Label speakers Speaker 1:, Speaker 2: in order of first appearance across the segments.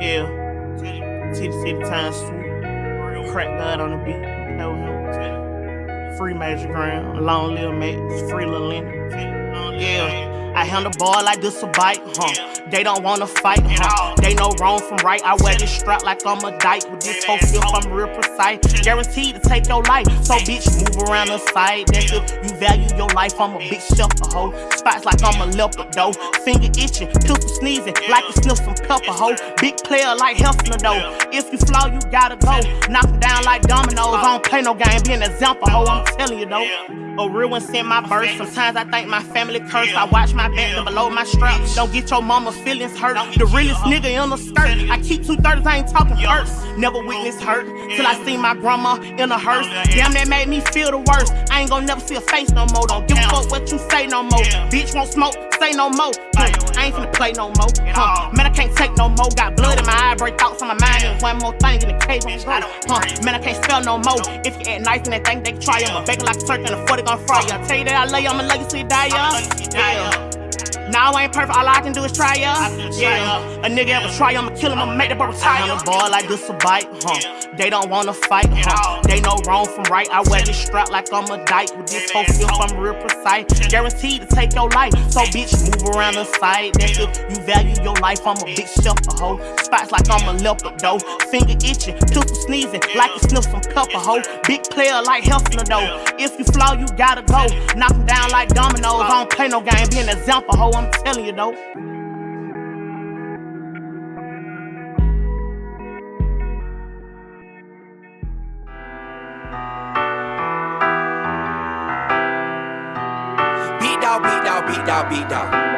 Speaker 1: Yeah. Titty City Time Swoop. Crack God on the beat. Know him. Free Major Graham. Long Lil Max. Free Lil Lenny. Yeah. I handle ball like this a bike, huh? They don't wanna fight, huh? They know wrong from right. I wear this strap like I'm a dyke. With this whole feel, I'm real precise. Guaranteed to take your life. So bitch, move around the side. That's if you value your life. I'm a big shelter hoe. Spots like I'm a leopard though. Finger itching, pistol sneezing, like you sniff some pepper hoe. Big player like Hefner though. If you flaw, you gotta go. Knock down like dominoes. I don't play no game, be an example hoe. I'm telling you though. Real one sent my verse. Sometimes I think my family cursed. I watch my back and below my strap. Don't get your mama's feelings hurt. The realest nigga in the skirt. I keep two thirds, I ain't talking first. Never witnessed hurt till I see my grandma in a hearse. Damn, that made me feel the worst. I ain't gonna never see a face no more. Don't give a fuck what you say no more. Bitch won't smoke, say no more. I ain't finna play no more. Huh, man, I can't take no more. Got blood in my eye, break thoughts on my mind. And one more thing in the cave on the Huh, man, I can't spell no more. If you act nice and they think they try, I'ma bake like a turkey and a 40 gon' fry ya. Tell you that I love you, I'ma love you you die, yeah. Now I ain't perfect, all I can do is try, ya. Yeah, a nigga ever try, I'ma kill him, I'ma make the bro retire. I'm a ball like this a bite, huh? They don't wanna fight, huh? They know wrong from right. I wear this strap like I'm a dyke. With this whole feel, I'm real precise. Guaranteed to take your life. So bitch, move around the side. That's if you value your life. I'm a big shelter hoe. Spots like I'm a leopard though. Finger itching, pistol sneezing, like you sniff some pepper hoe. Big player like Hefner though. If you flaw, you gotta go. Knock 'em down like dominoes. Oh. I don't play no game, be an example hoe. I'm telling you though.
Speaker 2: Beat dog, beat dog, beat dog, beat dog.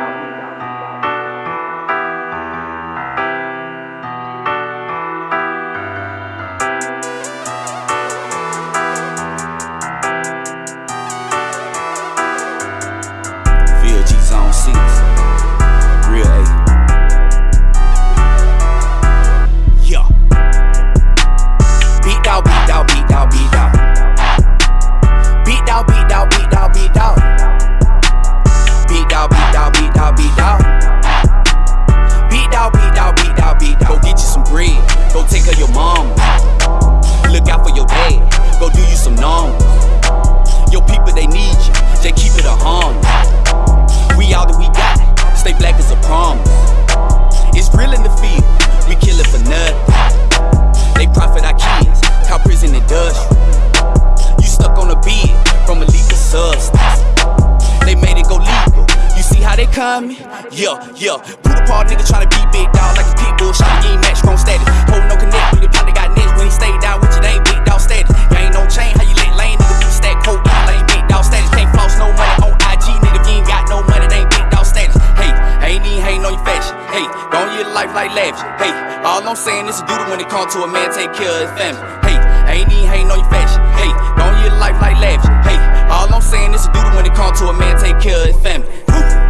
Speaker 2: Coming? Yeah, yeah. Put a part nigga tryna be big dog like a pit bull. Shot you ain't match strong status. Hold no connect with it. Probably got next when he stay down with you. They ain't big dog status. You ain't no chain. How you let lane nigga be stack coat? You ain't big dog status. Can't floss no money on IG nigga. If you ain't got no money, they ain't big dog status. Hey, I ain't even hating on your fashion. Hey, gon' live life like lavish. Hey, all I'm saying is a duty when it come to a man take care of his family. Hey, I ain't even hating on your fashion. Hey, gon' live life like lavish. Hey, all I'm saying is a duty when it come to a man take care of his family. Woo.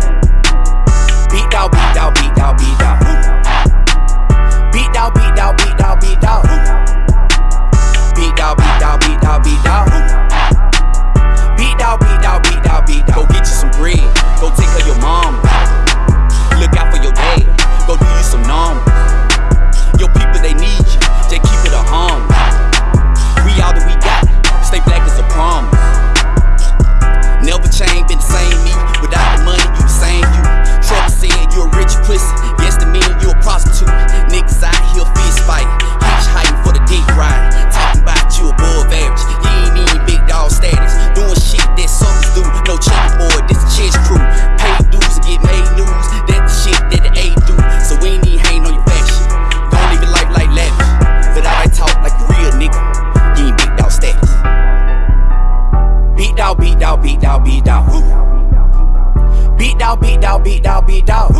Speaker 2: Beat dog, beat dog, beat dog, beat dog.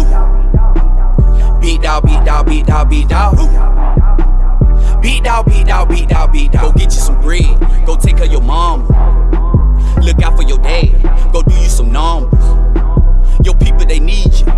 Speaker 2: Beat dog, beat dog, beat dog, beat dog. Beat dog, beat dog, beat dog, beat dog. Go get you some bread. Go take care of your mama. Look out for your dad. Go do you some numbers. Your people, they need you.